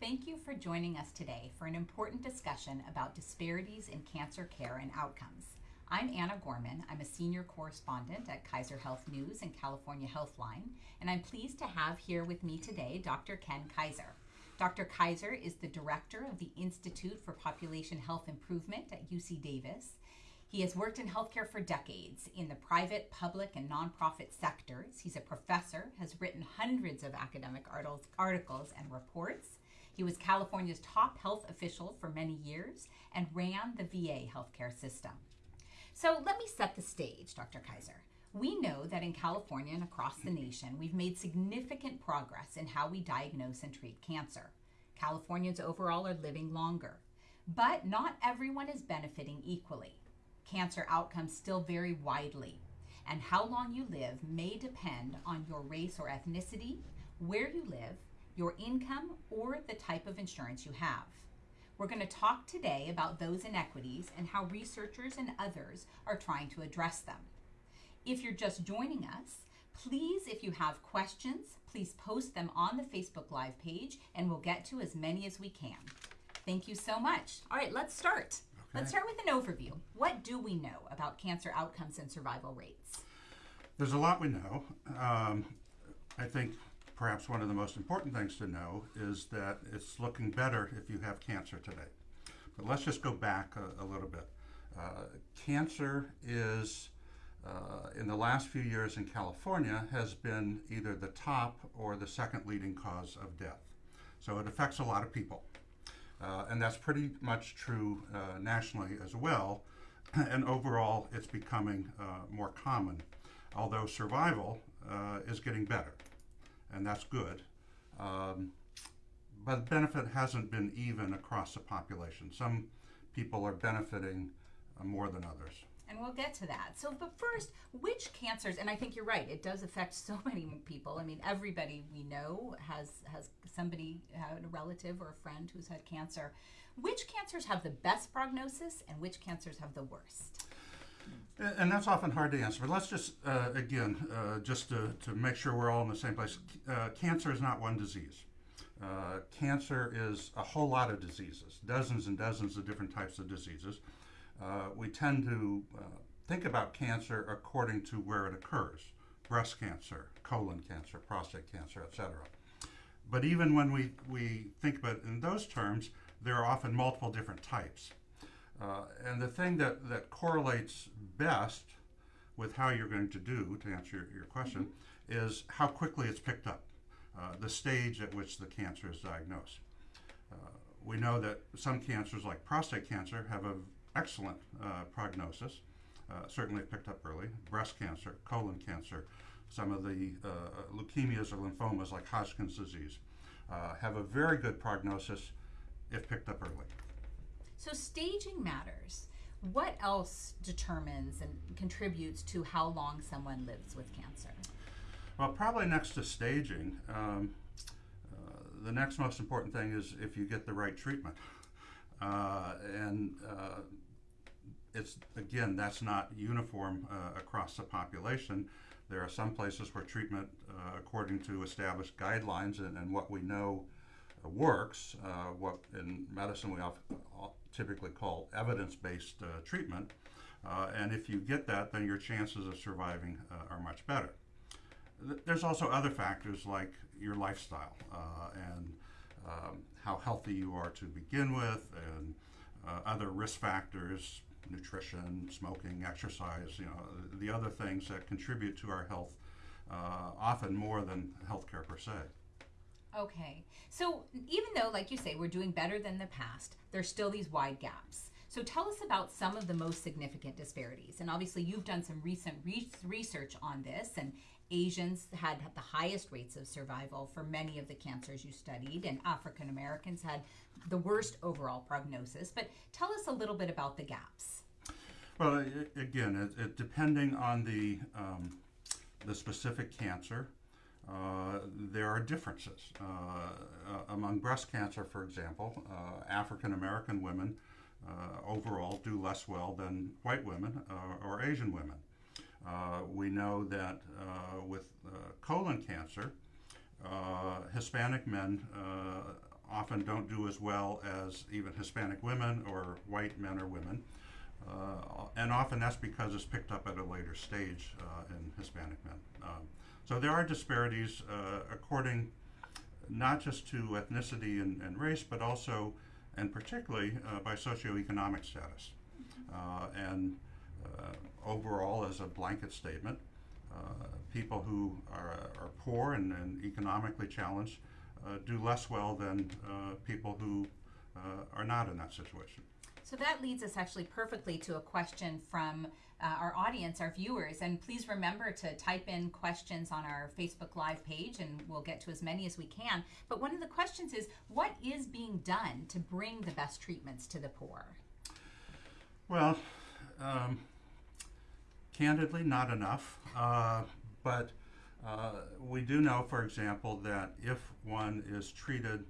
Thank you for joining us today for an important discussion about disparities in cancer care and outcomes. I'm Anna Gorman. I'm a senior correspondent at Kaiser Health News and California Healthline, and I'm pleased to have here with me today Dr. Ken Kizer. Dr. Kizer is the director of the Institute for Population Health Improvement at UC Davis. He has worked in healthcare for decades in the private, public, and nonprofit sectors. He's a professor, has written hundreds of academic articles and reports. He was California's top health official for many years and ran the VA healthcare system. So let me set the stage, Dr. Kizer. We know that in California and across the nation, we've made significant progress in how we diagnose and treat cancer. Californians overall are living longer, but not everyone is benefiting equally. Cancer outcomes still vary widely, and how long you live may depend on your race or ethnicity, where you live, your income, or the type of insurance you have. We're going to talk today about those inequities and how researchers and others are trying to address them. If you're just joining us, please, if you have questions, please post them on the Facebook Live page and we'll get to as many as we can. Thank you so much. All right, let's start. Okay. Let's start with an overview. What do we know about cancer outcomes and survival rates? There's a lot we know. Um, I think perhaps one of the most important things to know is that it's looking better if you have cancer today. But let's just go back a, a little bit. Uh, cancer is uh, in the last few years in California has been either the top or the second leading cause of death. So it affects a lot of people. Uh, and that's pretty much true uh, nationally as well. And overall, it's becoming uh, more common, although survival uh, is getting better, and that's good. Um, but the benefit hasn't been even across the population. Some people are benefiting uh, more than others and we'll get to that. So, but first, which cancers? And I think you're right; it does affect so many people. I mean, everybody we know has has somebody, a relative or a friend who's had cancer. Which cancers have the best prognosis, and which cancers have the worst? And that's often hard to answer. But let's just, uh, again, uh, just to, to make sure we're all in the same place. Uh, cancer is not one disease. Uh, cancer is a whole lot of diseases, dozens and dozens of different types of diseases uh, we tend to uh, think about cancer according to where it occurs breast cancer, colon cancer, prostate cancer, etc. But even when we, we think about it in those terms, there are often multiple different types. Uh, and the thing that, that correlates best with how you're going to do, to answer your, your question, mm-hmm. is how quickly it's picked up, uh, the stage at which the cancer is diagnosed. Uh, we know that some cancers, like prostate cancer, have an excellent uh, prognosis, uh, certainly picked up early. Breast cancer, colon cancer, some of the uh, leukemias or lymphomas like Hodgkin's disease uh, have a very good prognosis if picked up early. So staging matters. What else determines and contributes to how long someone lives with cancer? Well, probably next to staging, um, uh, the next most important thing is if you get the right treatment. Uh, and uh, it's again, that's not uniform uh, across the population. There are some places where treatment, uh, according to established guidelines and, and what we know uh, works, what in medicine we often, typically call evidence-based treatment. and if you get that, then your chances of surviving are much better. There's also other factors like your lifestyle and um, how healthy you are to begin with, and uh, other risk factors, nutrition, smoking, exercise, you know, the other things that contribute to our health, uh, often more than healthcare per se. Okay. So even though, like you say, we're doing better than the past, there's still these wide gaps. So tell us about some of the most significant disparities. And obviously, you've done some recent re- research on this, and Asians had the highest rates of survival for many of the cancers you studied, and African Americans had the worst overall prognosis. But tell us a little bit about the gaps. Well, again, it, it, depending on the um, the specific cancer, uh, there are differences. Uh, uh, among breast cancer, for example, uh, African American women overall do less well than white women or Asian women. We know that with colon cancer, Hispanic men often don't do as well as even Hispanic women or white men or women. Uh, and often that's because it's picked up at a later stage uh, in Hispanic men. Um, so there are disparities uh, according not just to ethnicity and, and race, but also and particularly uh, by socioeconomic status. Uh, and uh, overall, as a blanket statement, uh, people who are, are poor and, and economically challenged uh, do less well than people who are not in that situation. So that leads us actually perfectly to a question from uh, our audience, our viewers. And please remember to type in questions on our Facebook Live page, and we'll get to as many as we can. But one of the questions is what is being done to bring the best treatments to the poor? Well, um, candidly, not enough. Uh, but uh, we do know, for example, that if one is treated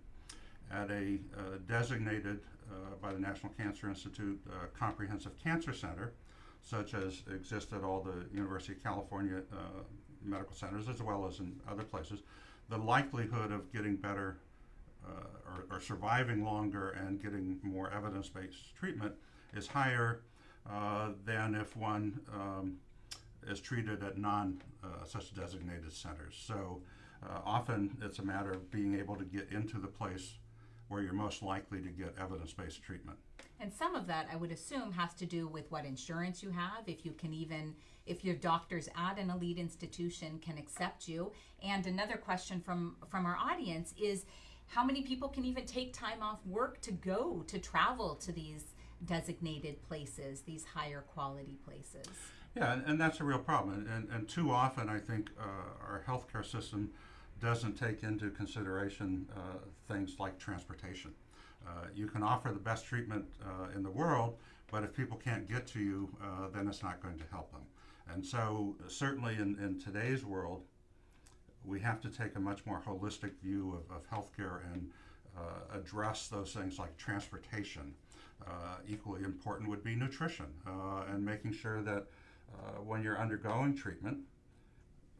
at a uh, designated uh, by the National Cancer Institute uh, Comprehensive Cancer Center, such as exist at all the University of California uh, medical centers as well as in other places, the likelihood of getting better uh, or, or, surviving longer and getting more evidence-based treatment is higher uh, than if one um, is treated at non uh, such designated centers. So uh, often it's a matter of being able to get into the place where you're most likely to get evidence-based treatment. And some of that, I would assume, has to do with what insurance you have, if you can even, if your doctors at an elite institution can accept you. And another question from from our audience is, how many people can even take time off work to go to travel to these designated places, these higher quality places? Yeah, and, and that's a real problem. And, and too often, I think uh, our healthcare system doesn't take into consideration uh, things like transportation. Uh, you can offer the best treatment uh, in the world, but if people can't get to you, uh, then it's not going to help them. And so, certainly in, in today's world, we have to take a much more holistic view of, of healthcare and uh, address those things like transportation. equally important would be nutrition and making sure that when you're undergoing treatment,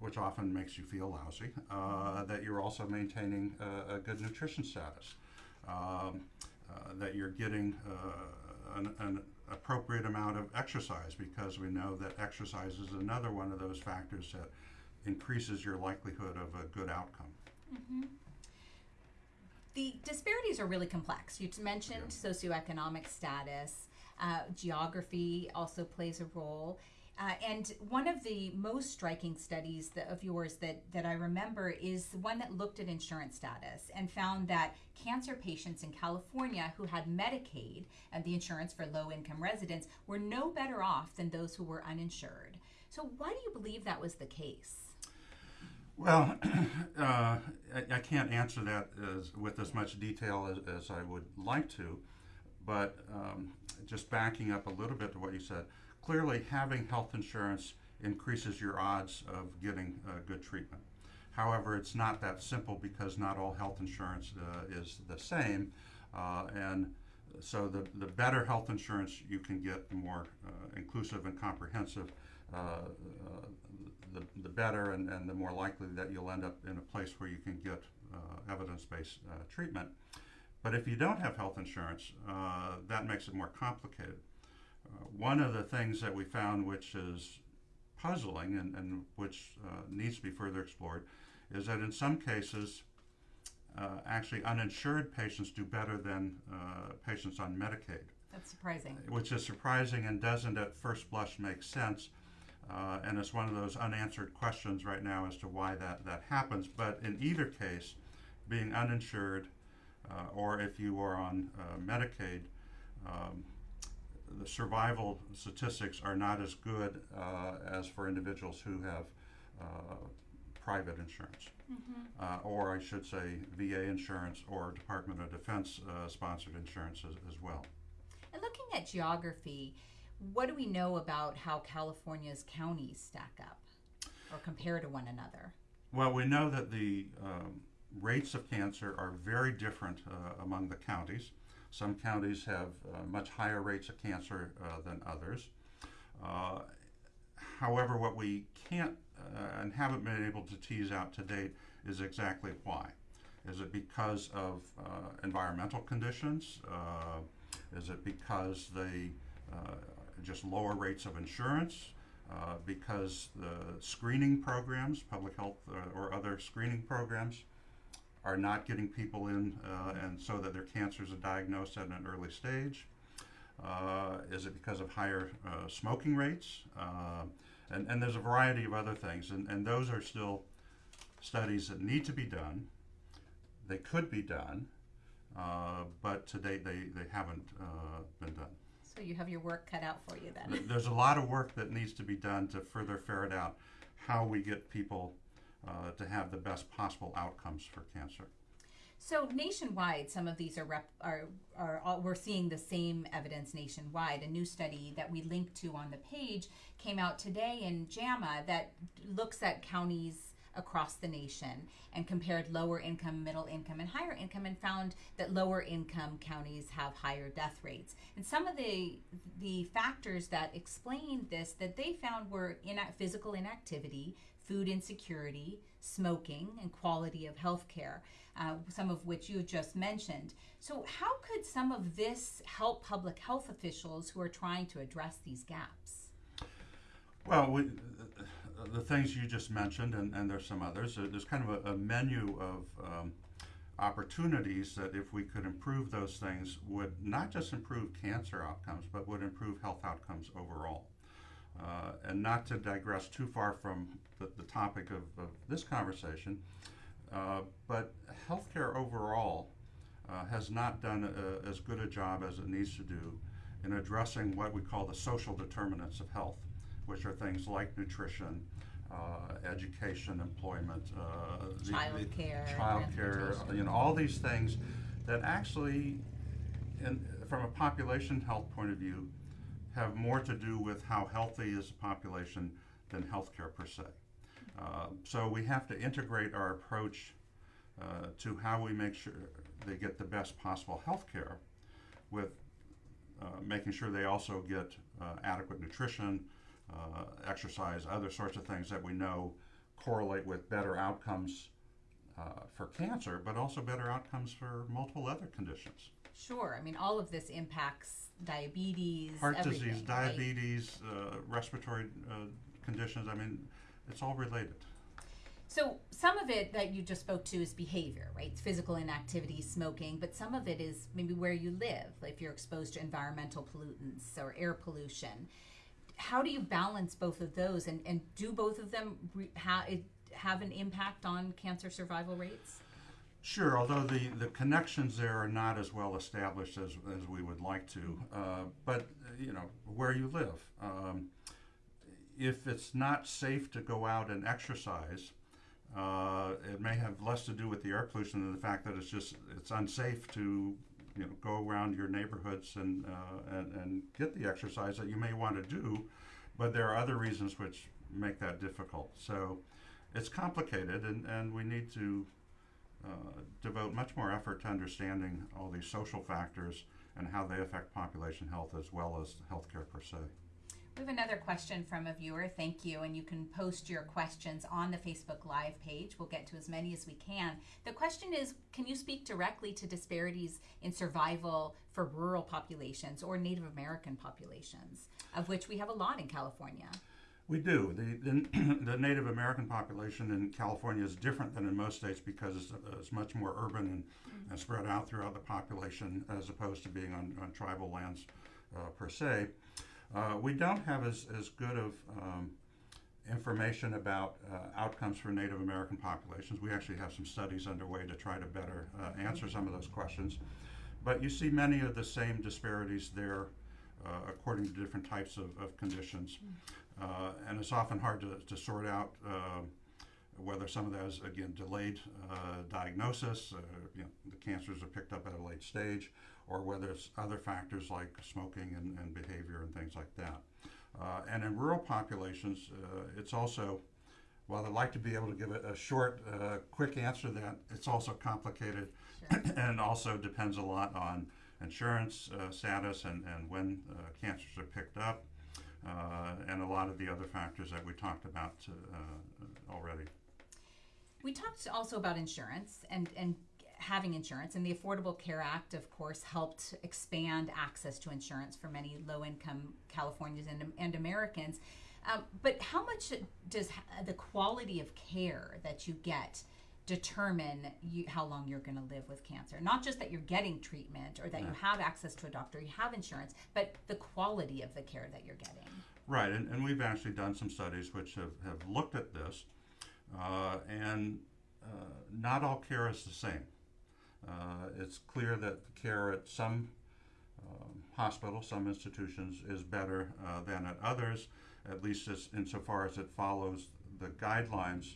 which often makes you feel lousy, uh, that you're also maintaining a, a good nutrition status, um, uh, that you're getting uh, an, an, appropriate amount of exercise because we know that exercise is another one of those factors that increases your likelihood of a good outcome. Mm-hmm. The disparities are really complex. You mentioned yeah. socioeconomic status, uh, geography also plays a role. Uh, and one of the most striking studies that, of yours that, that I remember is the one that looked at insurance status and found that cancer patients in California who had Medicaid and the insurance for low income residents were no better off than those who were uninsured. So, why do you believe that was the case? Well, uh, I, I, can't answer that as, with as much detail as, as I would like to, but um, just backing up a little bit to what you said clearly having health insurance increases your odds of getting uh, good treatment. However, it's not that simple because not all health insurance uh, is the same. Uh, and so the, the better health insurance you can get, the more uh, inclusive and comprehensive, uh, uh, the, the better and, and the more likely that you'll end up in a place where you can get evidence-based treatment. But if you don't have health insurance, that makes it more complicated. Uh, one of the things that we found, which is puzzling and, and which uh, needs to be further explored, is that in some cases, uh, actually uninsured patients do better than uh, patients on Medicaid. That's surprising. Which is surprising and doesn't at first blush make sense. Uh, and it's one of those unanswered questions right now as to why that, that happens. But in either case, being uninsured uh, or if you are on Medicaid, um, the survival statistics are not as good uh, as for individuals who have uh, private insurance, mm-hmm. uh, or I should say VA insurance or Department of Defense uh, sponsored insurance as, as, well. And looking at geography, what do we know about how California's counties stack up or compare to one another? Well, we know that the um, rates of cancer are very different uh, among the counties. Some counties have uh, much higher rates of cancer uh, than others. Uh, however, what we can't uh, and haven't been able to tease out to date is exactly why. Is it because of uh, environmental conditions? Is it because they just lower rates of insurance? Uh, because the screening programs, public health uh, or other screening programs, are not getting people in, uh, and so that their cancers are diagnosed at an early stage? Uh, is it because of higher uh, smoking rates? Uh, and, and there's a variety of other things, and, and those are still studies that need to be done. They could be done, uh, but to date they, they haven't uh, been done. So you have your work cut out for you then. There's a lot of work that needs to be done to further ferret out how we get people uh, to have the best possible outcomes for cancer. So nationwide, some of these are rep, are are all, we're seeing the same evidence nationwide. A new study that we linked to on the page came out today in JAMA that looks at counties across the nation and compared lower income, middle income, and higher income, and found that lower income counties have higher death rates. And some of the the factors that explained this that they found were in physical inactivity, food insecurity, smoking, and quality of health care, uh, some of which you just mentioned. So, how could some of this help public health officials who are trying to address these gaps? Well, we, the things you just mentioned, and, and there's some others, uh, there's kind of a, a menu of um, opportunities that if we could improve those things would not just improve cancer outcomes, but would improve health outcomes overall. Uh, and not to digress too far from the, the topic of, of this conversation, uh, but healthcare overall uh, has not done a, as good a job as it needs to do in addressing what we call the social determinants of health, which are things like nutrition, uh, education, employment, uh, Child care, child care, you know, all these things that actually, in, from a population health point of view, have more to do with how healthy is the population than healthcare per se. Uh, so we have to integrate our approach uh, to how we make sure they get the best possible health care with uh, making sure they also get uh, adequate nutrition, uh, exercise, other sorts of things that we know correlate with better outcomes for cancer, but also better outcomes for multiple other conditions. Sure. I mean, all of this impacts diabetes, Heart everything, disease, right? diabetes, uh, respiratory uh, conditions, I mean, it's all related. So some of it that you just spoke to is behavior, right? It's physical inactivity, smoking, but some of it is maybe where you live, if you're exposed to environmental pollutants or air pollution. How do you balance both of those, and, and do both of them re- ha- have an impact on cancer survival rates? Sure, although the, the connections there are not as well established as, as we would like to. Uh, but, you know, where you live. Um, if it's not safe to go out and exercise, uh, it may have less to do with the air pollution than the fact that it's just it's unsafe to you know go around your neighborhoods and uh, and, and get the exercise that you may want to do, but there are other reasons which make that difficult. So it's complicated, and, and we need to uh, devote much more effort to understanding all these social factors and how they affect population health as well as healthcare per se. We have another question from a viewer. Thank you. And you can post your questions on the Facebook Live page. We'll get to as many as we can. The question is Can you speak directly to disparities in survival for rural populations or Native American populations, of which we have a lot in California? We do. The, the, the Native American population in California is different than in most states because it's, uh, it's much more urban and, and spread out throughout the population as opposed to being on, on tribal lands uh, per se. Uh, we don't have as, as good of um, information about uh, outcomes for Native American populations. We actually have some studies underway to try to better uh, answer some of those questions. But you see many of the same disparities there uh, according to different types of, of conditions. Uh, and it's often hard to, to sort out uh, whether some of that is, again, delayed uh, diagnosis, uh, you know, the cancers are picked up at a late stage, or whether it's other factors like smoking and, and behavior and things like that. Uh, and in rural populations, uh, it's also, while I'd like to be able to give a, a short, uh, quick answer to that, it's also complicated Sure. and also depends a lot on insurance uh, status and, and when uh, cancers are picked up, and a lot of the other factors that we talked about uh, already. We talked also about insurance and, and having insurance, and the Affordable Care Act, of course, helped expand access to insurance for many low income Californians and, and Americans. Um, but how much does the quality of care that you get determine you, how long you're going to live with cancer? Not just that you're getting treatment or that yeah. you have access to a doctor, you have insurance, but the quality of the care that you're getting. Right, and, and we've actually done some studies which have, have looked at this, uh, and uh, not all care is the same. Uh, it's clear that the care at some um, hospitals, some institutions, is better uh, than at others at least as, insofar as it follows the guidelines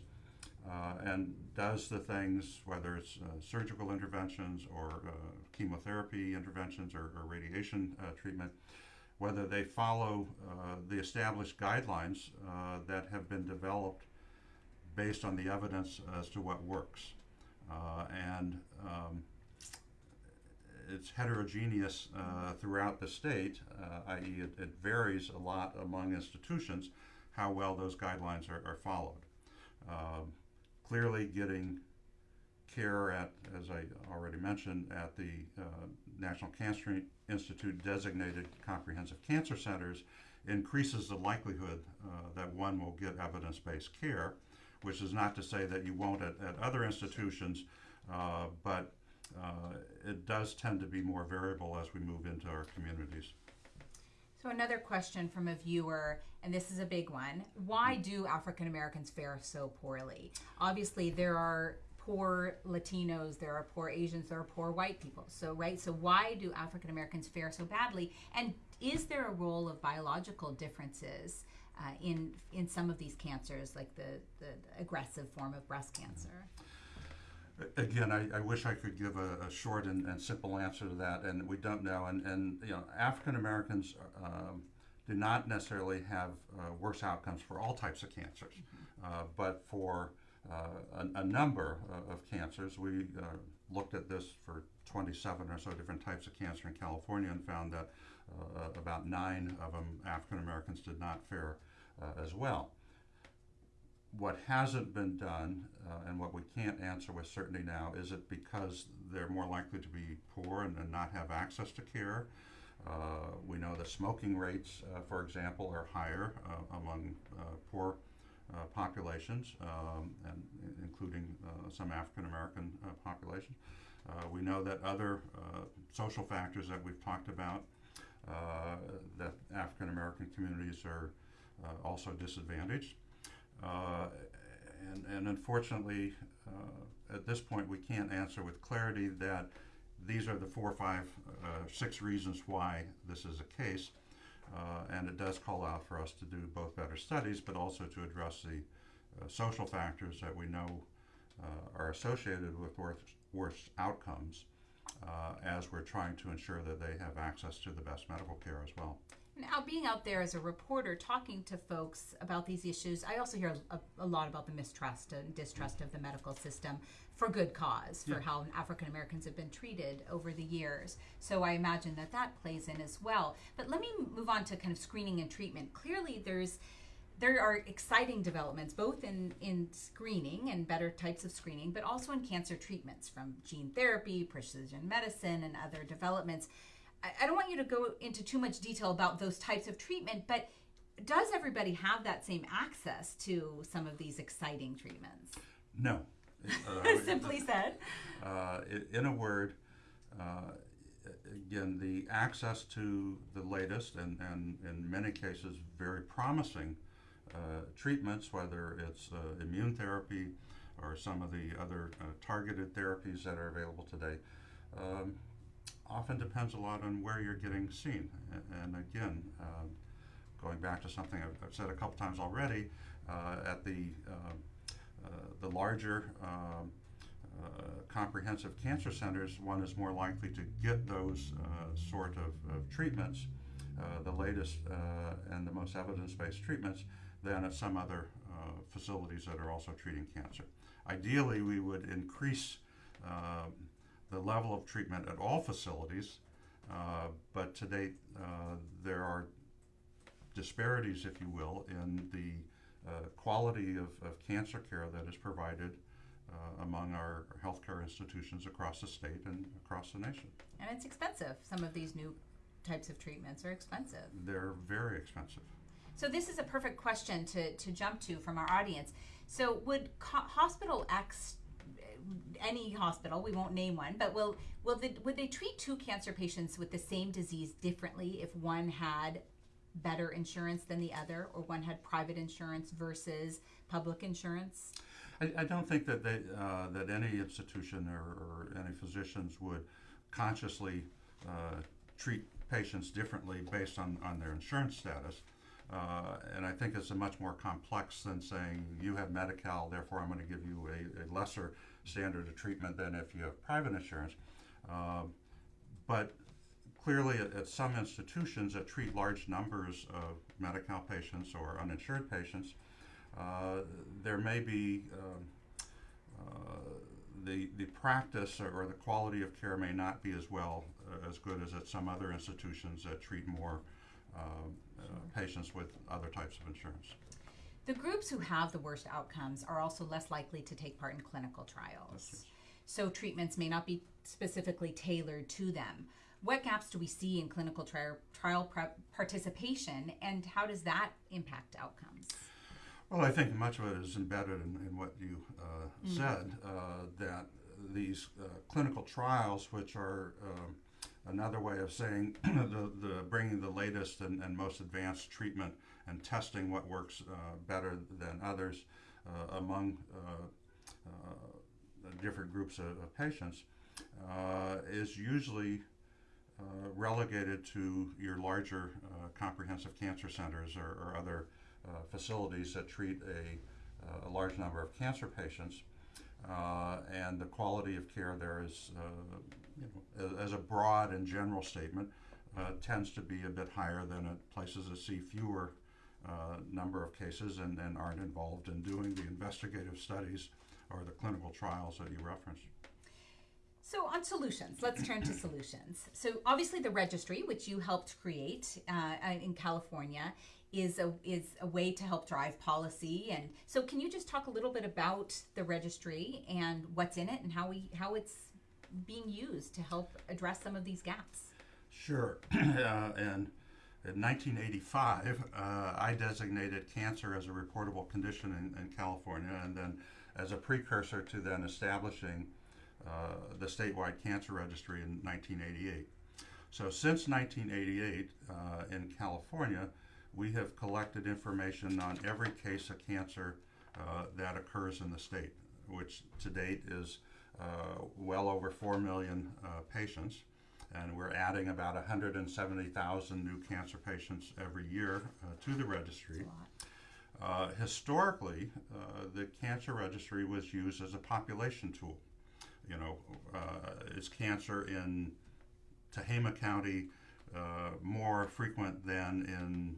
uh, and does the things, whether it's uh, surgical interventions or uh, chemotherapy interventions or, or radiation uh, treatment, whether they follow uh, the established guidelines uh, that have been developed based on the evidence as to what works. and um, it's heterogeneous throughout the state, i.e., it, it, varies a lot among institutions how well those guidelines are, are followed. Um, clearly, getting care at, as I already mentioned, at the uh, National Cancer Institute designated comprehensive cancer centers increases the likelihood uh, that one will get evidence based care, which is not to say that you won't at, at other institutions, uh, but uh, it does tend to be more variable as we move into our communities. So, another question from a viewer, and this is a big one why do African Americans fare so poorly? Obviously, there are poor Latinos, there are poor Asians, there are poor white people. So, right? So, why do African Americans fare so badly? And is there a role of biological differences uh, in in some of these cancers, like the, the aggressive form of breast cancer? Again, I, I wish I could give a, a short and, and, simple answer to that, and we don't know. And, and you know, African Americans um, do not necessarily have uh, worse outcomes for all types of cancers, mm-hmm. uh, but for uh, a, a, number of cancers, we uh, looked at this for 27 or so different types of cancer in California and found that uh, about nine of them African Americans did not fare uh, as well what hasn't been done uh, and what we can't answer with certainty now is it because they're more likely to be poor and, and not have access to care. Uh, we know the smoking rates, uh, for example, are higher uh, among uh, poor uh, populations, um, and including some African American populations. we know that other social factors that we've talked about, that African American communities are also disadvantaged. Uh, and, and unfortunately, uh, at this point, we can't answer with clarity that these are the four, five, uh, six reasons why this is a case. and it does call out for us to do both better studies, but also to address the social factors that we know are associated with worse, worse outcomes uh, as we're trying to ensure that they have access to the best medical care as well. Now, being out there as a reporter, talking to folks about these issues, I also hear a, a lot about the mistrust and distrust of the medical system for good cause, for yeah. how African Americans have been treated over the years. So I imagine that that plays in as well. But let me move on to kind of screening and treatment. Clearly, there's there are exciting developments both in, in screening and better types of screening, but also in cancer treatments from gene therapy, precision medicine, and other developments. I, don't want you to go into too much detail about those types of treatment, but does everybody have that same access to some of these exciting treatments? No. Uh, Simply said. Uh, in a word, uh, again, the access to the latest and, and in many cases very promising uh, treatments, whether it's uh, immune therapy or some of the other uh, targeted therapies that are available today, um, often depends a lot on where you're getting seen. And, again, um, going back to something I've, said a couple times already, uh, at the um, uh, the larger um, uh, comprehensive cancer centers, one is more likely to get those uh, sort of, of treatments, uh, the latest uh, and the most evidence-based treatments, than at some other facilities that are also treating cancer. Ideally, we would increase the level of treatment at all facilities, uh, but to date, uh, there are disparities, if you will, in the uh, quality of, of, cancer care that is provided uh, among our healthcare institutions across the state and across the nation. And it's expensive. Some of these new types of treatments are expensive. They're very expensive. So this is a perfect question to, to jump to from our audience. So would co- hospital X, any hospital, we won't name one, but will will the, would they treat two cancer patients with the same disease differently if one had better insurance than the other, or one had private insurance versus public insurance? I, I don't think that they, uh, that any institution or, or any physicians would consciously uh, treat patients differently based on, on their insurance status. Uh, and I think it's a much more complex than saying you have Medi-Cal, therefore I'm going to give you a, a lesser standard of treatment than if you have private insurance. Um, but clearly, at, at some institutions that treat large numbers of Medi-Cal patients or uninsured patients, uh, there may be um, uh, the the practice or, or the quality of care may not be as well uh, as good as at some other institutions that treat more um, uh, patients with other types of insurance. The groups who have the worst outcomes are also less likely to take part in clinical trials. So treatments may not be specifically tailored to them. What gaps do we see in clinical trial, trial prep participation, and how does that impact outcomes? Well, I think much of it is embedded in, in what you uh, said, uh, that these uh, clinical trials, which are um, another way of saying the, the bringing the latest and, and most advanced treatment and testing what works uh, better than others uh, among uh, different groups of, of patients, is usually relegated to your larger comprehensive cancer centers or, or other facilities that treat a, a large number of cancer patients. Uh, and the quality of care there is, uh, you know, as, as a broad and general statement, uh, tends to be a bit higher than at places that see fewer uh, number of cases and, and aren't involved in doing the investigative studies or the clinical trials that you referenced. So, on solutions, let's turn to solutions. So, obviously, the registry, which you helped create uh, in California, is a is a way to help drive policy. And so, can you just talk a little bit about the registry and what's in it and how we how it's being used to help address some of these gaps? Sure. uh, and in 1985, uh, I designated cancer as a reportable condition in, in California, and then as a precursor to then establishing uh, the statewide cancer registry in 1988. So since 1988, uh, in California, we have collected information on every case of cancer uh, that occurs in the state, which to date is uh, well over 4 million uh, patients. And we're adding about 170,000 new cancer patients every year uh, to the registry. Uh, historically, uh, the cancer registry was used as a population tool. You know, uh, is cancer in Tehama County uh, more frequent than in,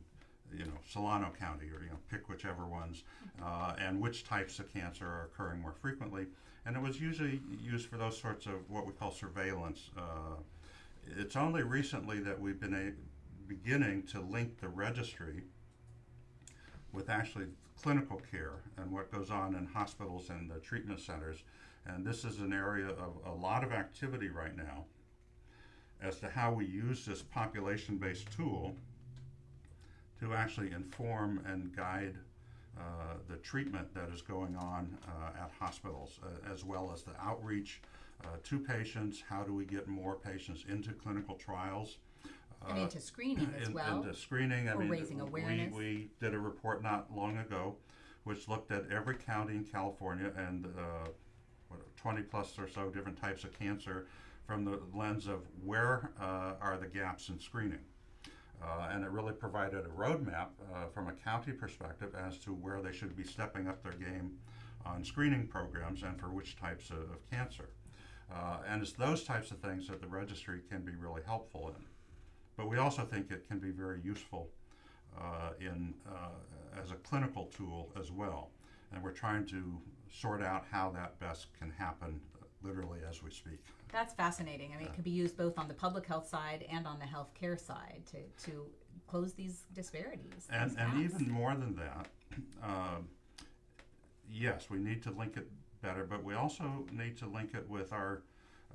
you know, Solano County, or you know, pick whichever ones, uh, and which types of cancer are occurring more frequently. And it was usually used for those sorts of what we call surveillance. It's only recently that we've been a, beginning to link the registry with actually clinical care and what goes on in hospitals and the treatment centers. And this is an area of a lot of activity right now as to how we use this population based tool to actually inform and guide uh, the treatment that is going on uh, at hospitals, uh, as well as the outreach uh, to patients. How do we get more patients into clinical trials? And Uh, into screening as in- well. Into screening, I Or mean, raising we- awareness. We did a report not long ago, which looked at every county in California and, uh, what, twenty plus or so different types of cancer from the lens of where, uh, are the gaps in screening? Uh, and it really provided a roadmap, uh, from a county perspective as to where they should be stepping up their game on screening programs and for which types of, of cancer. Uh, and it's those types of things that the registry can be really helpful in. But we also think it can be very useful uh, in uh, as a clinical tool as well. And we're trying to sort out how that best can happen, literally as we speak. That's fascinating. I mean, it could be used both on the public health side and on the healthcare side to, to close these disparities. And these and even more than that, um, yes, we need to link it better, but we also need to link it with our,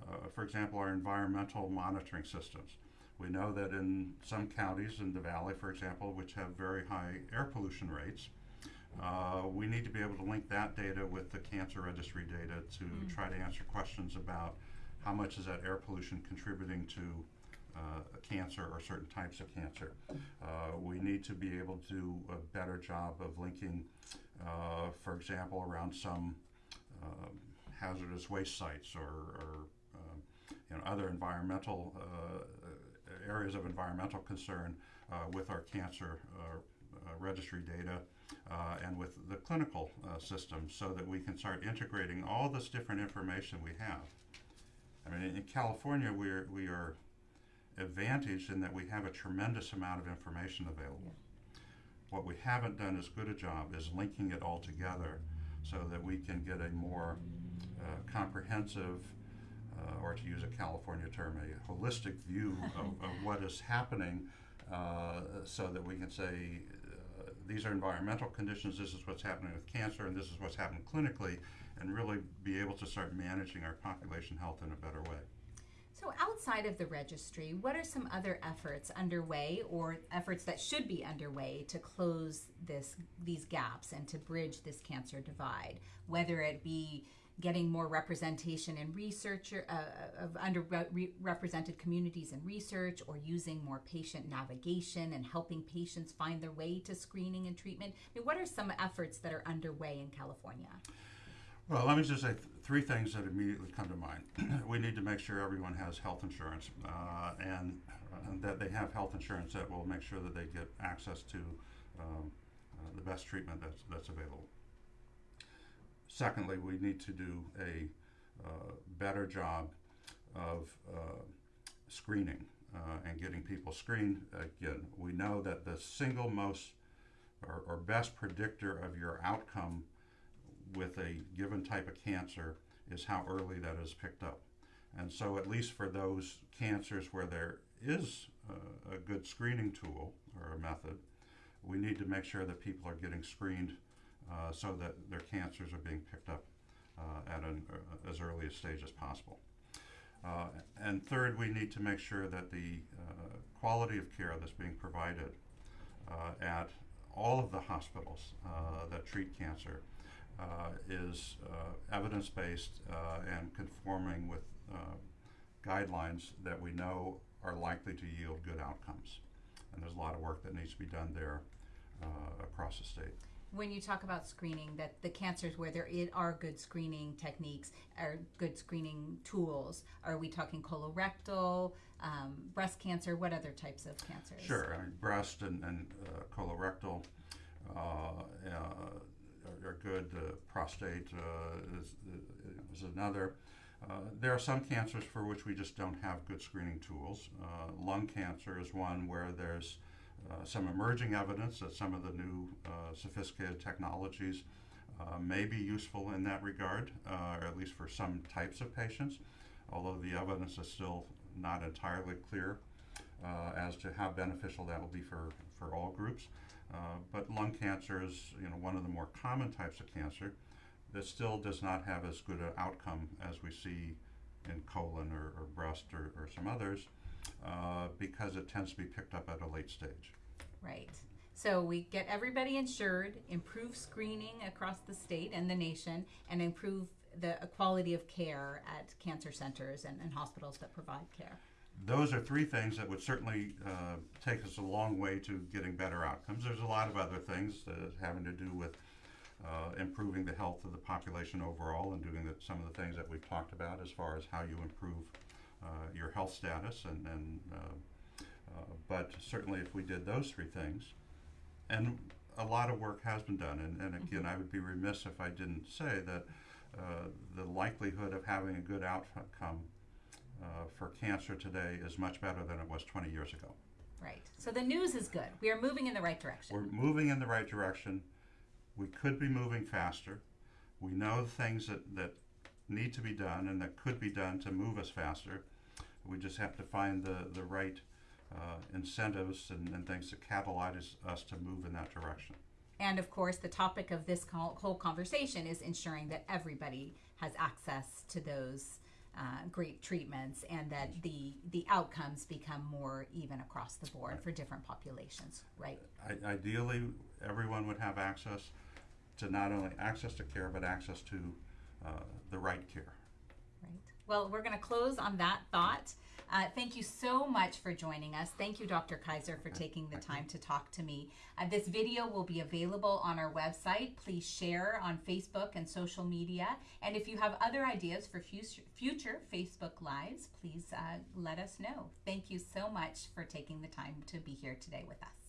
uh, for example, our environmental monitoring systems. We know that in some counties in the valley, for example, which have very high air pollution rates, uh, we need to be able to link that data with the cancer registry data to try to answer questions about how much is that air pollution contributing to uh, cancer or certain types of cancer. Uh, we need to be able to do a better job of linking, uh, for example, around some um, hazardous waste sites or, or um, you know, other environmental uh, areas of environmental concern uh, with our cancer uh, uh, registry data uh, and with the clinical uh, system so that we can start integrating all this different information we have. I mean, in California, we're, we are advantaged in that we have a tremendous amount of information available. What we haven't done as good a job is linking it all together so that we can get a more uh, comprehensive, uh, or to use a California term, a holistic view of, of what is happening uh, so that we can say these are environmental conditions, this is what's happening with cancer, and this is what's happening clinically, and really be able to start managing our population health in a better way. So, outside of the registry, what are some other efforts underway, or efforts that should be underway to close this these gaps and to bridge this cancer divide? Whether it be getting more representation in research uh, of underrepresented communities in research, or using more patient navigation and helping patients find their way to screening and treatment. I mean, what are some efforts that are underway in California? Well, let me just say th- three things that immediately come to mind. we need to make sure everyone has health insurance uh, and, and, that they have health insurance that will make sure that they get access to um, uh, the best treatment that's, that's available. Secondly, we need to do a uh, better job of uh, screening uh, and getting people screened. Again, we know that the single most or, or best predictor of your outcome with a given type of cancer is how early that is picked up. And so, at least for those cancers where there is a, a good screening tool or a method, we need to make sure that people are getting screened uh, so that their cancers are being picked up uh, at an, uh, as early a stage as possible. Uh, and third, we need to make sure that the uh, quality of care that's being provided uh, at all of the hospitals that treat cancer is evidence-based and conforming with guidelines that we know are likely to yield good outcomes. And there's a lot of work that needs to be done there across the state when you talk about screening that the cancers where there are good screening techniques or good screening tools are we talking colorectal um, breast cancer what other types of cancers sure I mean, breast and, and uh, colorectal uh, uh, are good. Uh, prostate uh, is, is another. Uh, there are some cancers for which we just don't have good screening tools. lung cancer is one where there's some emerging evidence that some of the new sophisticated technologies uh, may be useful in that regard, uh, or at least for some types of patients, although the evidence is still not entirely clear uh, as to how beneficial that will be for, for all groups. Uh, but lung cancer is you know, one of the more common types of cancer that still does not have as good an outcome as we see in colon or, or breast or, or, some others uh, because it tends to be picked up at a late stage. Right. So we get everybody insured, improve screening across the state and the nation, and improve the quality of care at cancer centers and, and hospitals that provide care those are three things that would certainly uh, take us a long way to getting better outcomes. There's a lot of other things that having to do with uh, improving the health of the population overall and doing the, some of the things that we've talked about as far as how you improve uh, your health status. And, and uh, uh, but certainly, if we did those three things, and a lot of work has been done. And, and again, I would be remiss if I didn't say that uh, the likelihood of having a good outcome uh, for cancer today is much better than it was 20 years ago. Right. So the news is good. We are moving in the right direction. We're moving in the right direction. We could be moving faster. We know things that, that need to be done and that could be done to move us faster. We just have to find the, the right uh, incentives and, and things to catalyze us to move in that direction. And of course, the topic of this whole conversation is ensuring that everybody has access to those uh, great treatments and that the the outcomes become more even across the board for different populations, right? I- Ideally, everyone would have access to not only access to care, but access to uh, the right care. Well, we're going to close on that thought. Uh, thank you so much for joining us. Thank you, Dr. Kizer, for taking the time to talk to me. Uh, this video will be available on our website. Please share on Facebook and social media. And if you have other ideas for future, future Facebook Lives, please uh, let us know. Thank you so much for taking the time to be here today with us.